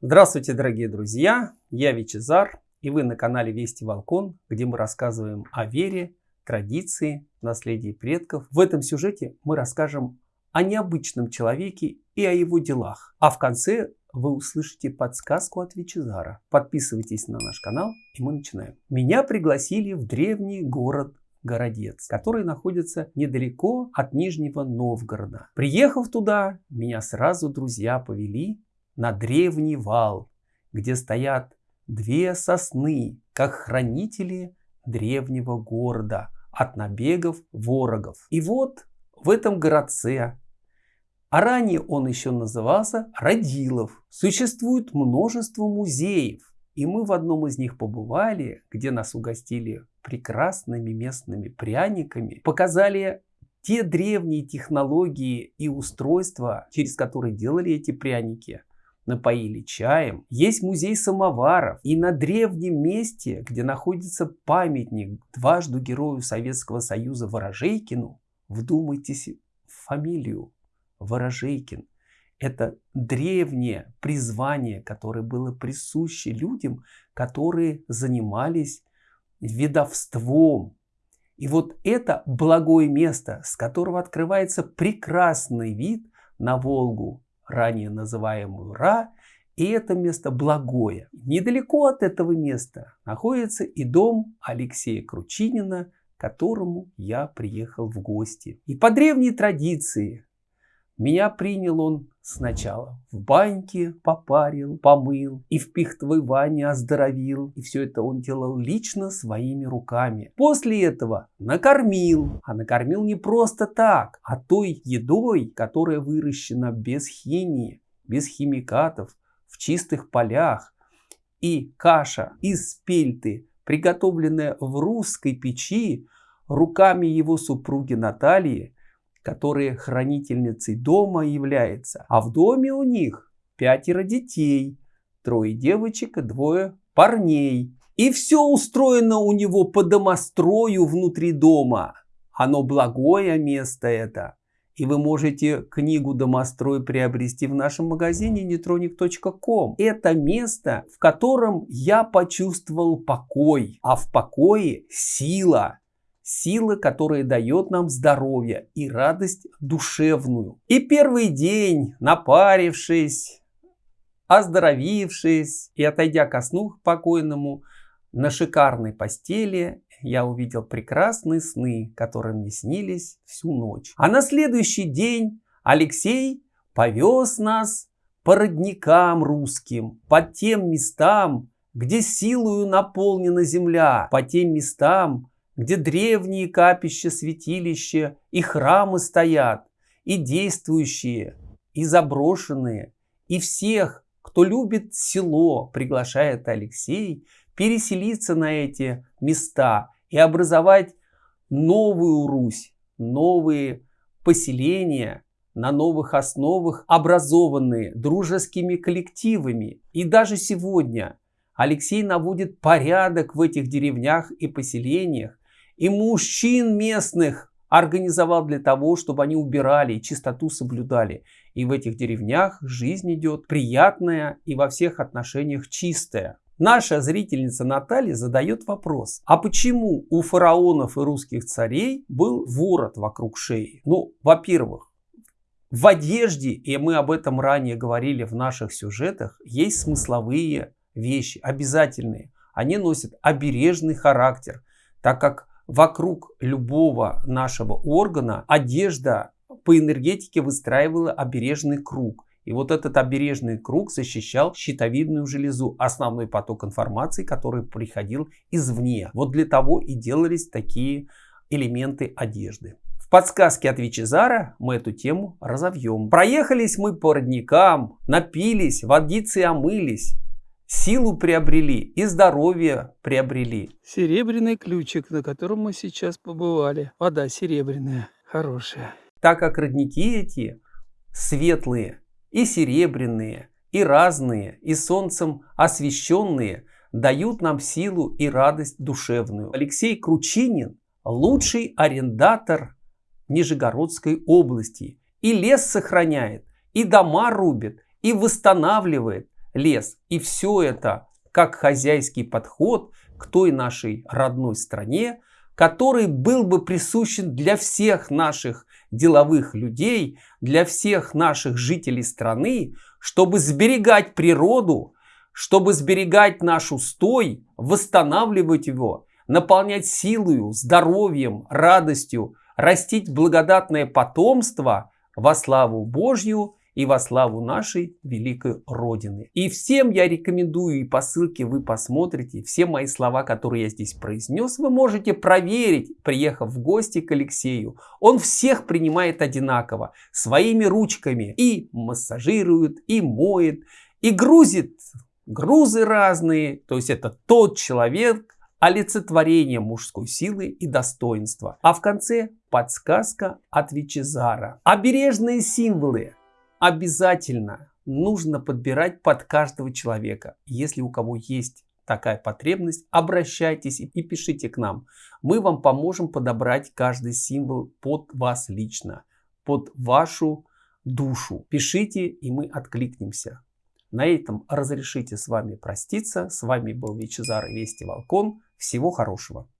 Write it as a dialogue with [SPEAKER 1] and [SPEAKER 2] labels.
[SPEAKER 1] Здравствуйте, дорогие друзья! Я Вичезар, и вы на канале Вести Волкон, где мы рассказываем о вере, традиции, наследии предков. В этом сюжете мы расскажем о необычном человеке и о его делах. А в конце вы услышите подсказку от Вичезара. Подписывайтесь на наш канал, и мы начинаем. Меня пригласили в древний город Городец, который находится недалеко от Нижнего Новгорода. Приехав туда, меня сразу друзья повели на древний вал, где стоят две сосны, как хранители древнего города от набегов ворогов. И вот в этом городце, а ранее он еще назывался Родилов, существует множество музеев. И мы в одном из них побывали, где нас угостили прекрасными местными пряниками, показали те древние технологии и устройства, через которые делали эти пряники – напоили чаем. Есть музей самоваров. И на древнем месте, где находится памятник дважды герою Советского Союза Ворожейкину, вдумайтесь в фамилию Ворожейкин. Это древнее призвание, которое было присуще людям, которые занимались ведовством. И вот это благое место, с которого открывается прекрасный вид на Волгу, ранее называемую Ра, и это место благое. Недалеко от этого места находится и дом Алексея Кручинина, к которому я приехал в гости. И по древней традиции меня принял он сначала в баньке попарил, помыл и в пихтовой ванне оздоровил. И все это он делал лично своими руками. После этого накормил. А накормил не просто так, а той едой, которая выращена без химии, без химикатов, в чистых полях. И каша из пельты, приготовленная в русской печи руками его супруги Натальи, которые хранительницей дома является. А в доме у них пятеро детей, трое девочек и двое парней. И все устроено у него по домострою внутри дома. Оно благое место это. И вы можете книгу «Домострой» приобрести в нашем магазине netronic.com. Это место, в котором я почувствовал покой, а в покое сила сила, которая дает нам здоровье и радость душевную. И первый день, напарившись, оздоровившись и отойдя ко сну покойному, на шикарной постели я увидел прекрасные сны, которые мне снились всю ночь. А на следующий день Алексей повез нас по родникам русским, по тем местам, где силою наполнена земля, по тем местам, где древние капища, святилища и храмы стоят, и действующие, и заброшенные, и всех, кто любит село, приглашает Алексей переселиться на эти места и образовать новую Русь, новые поселения на новых основах, образованные дружескими коллективами. И даже сегодня Алексей наводит порядок в этих деревнях и поселениях, и мужчин местных организовал для того, чтобы они убирали и чистоту соблюдали. И в этих деревнях жизнь идет приятная и во всех отношениях чистая. Наша зрительница Наталья задает вопрос, а почему у фараонов и русских царей был ворот вокруг шеи? Ну, во-первых, в одежде, и мы об этом ранее говорили в наших сюжетах, есть смысловые вещи, обязательные. Они носят обережный характер, так как вокруг любого нашего органа одежда по энергетике выстраивала обережный круг. И вот этот обережный круг защищал щитовидную железу, основной поток информации, который приходил извне. Вот для того и делались такие элементы одежды. В подсказке от Вичезара мы эту тему разовьем. Проехались мы по родникам, напились, водицы омылись, силу приобрели и здоровье приобрели.
[SPEAKER 2] Серебряный ключик, на котором мы сейчас побывали. Вода серебряная, хорошая.
[SPEAKER 1] Так как родники эти светлые и серебряные, и разные, и солнцем освещенные, дают нам силу и радость душевную. Алексей Кручинин – лучший арендатор Нижегородской области. И лес сохраняет, и дома рубит, и восстанавливает, лес. И все это как хозяйский подход к той нашей родной стране, который был бы присущен для всех наших деловых людей, для всех наших жителей страны, чтобы сберегать природу, чтобы сберегать наш устой, восстанавливать его, наполнять силою, здоровьем, радостью, растить благодатное потомство во славу Божью и во славу нашей великой Родины. И всем я рекомендую, и по ссылке вы посмотрите, все мои слова, которые я здесь произнес, вы можете проверить, приехав в гости к Алексею. Он всех принимает одинаково, своими ручками, и массажирует, и моет, и грузит грузы разные. То есть это тот человек, олицетворение мужской силы и достоинства. А в конце подсказка от Вичезара. Обережные символы обязательно нужно подбирать под каждого человека. Если у кого есть такая потребность, обращайтесь и пишите к нам. Мы вам поможем подобрать каждый символ под вас лично, под вашу душу. Пишите, и мы откликнемся. На этом разрешите с вами проститься. С вами был Вичезар Вести Волкон. Всего хорошего.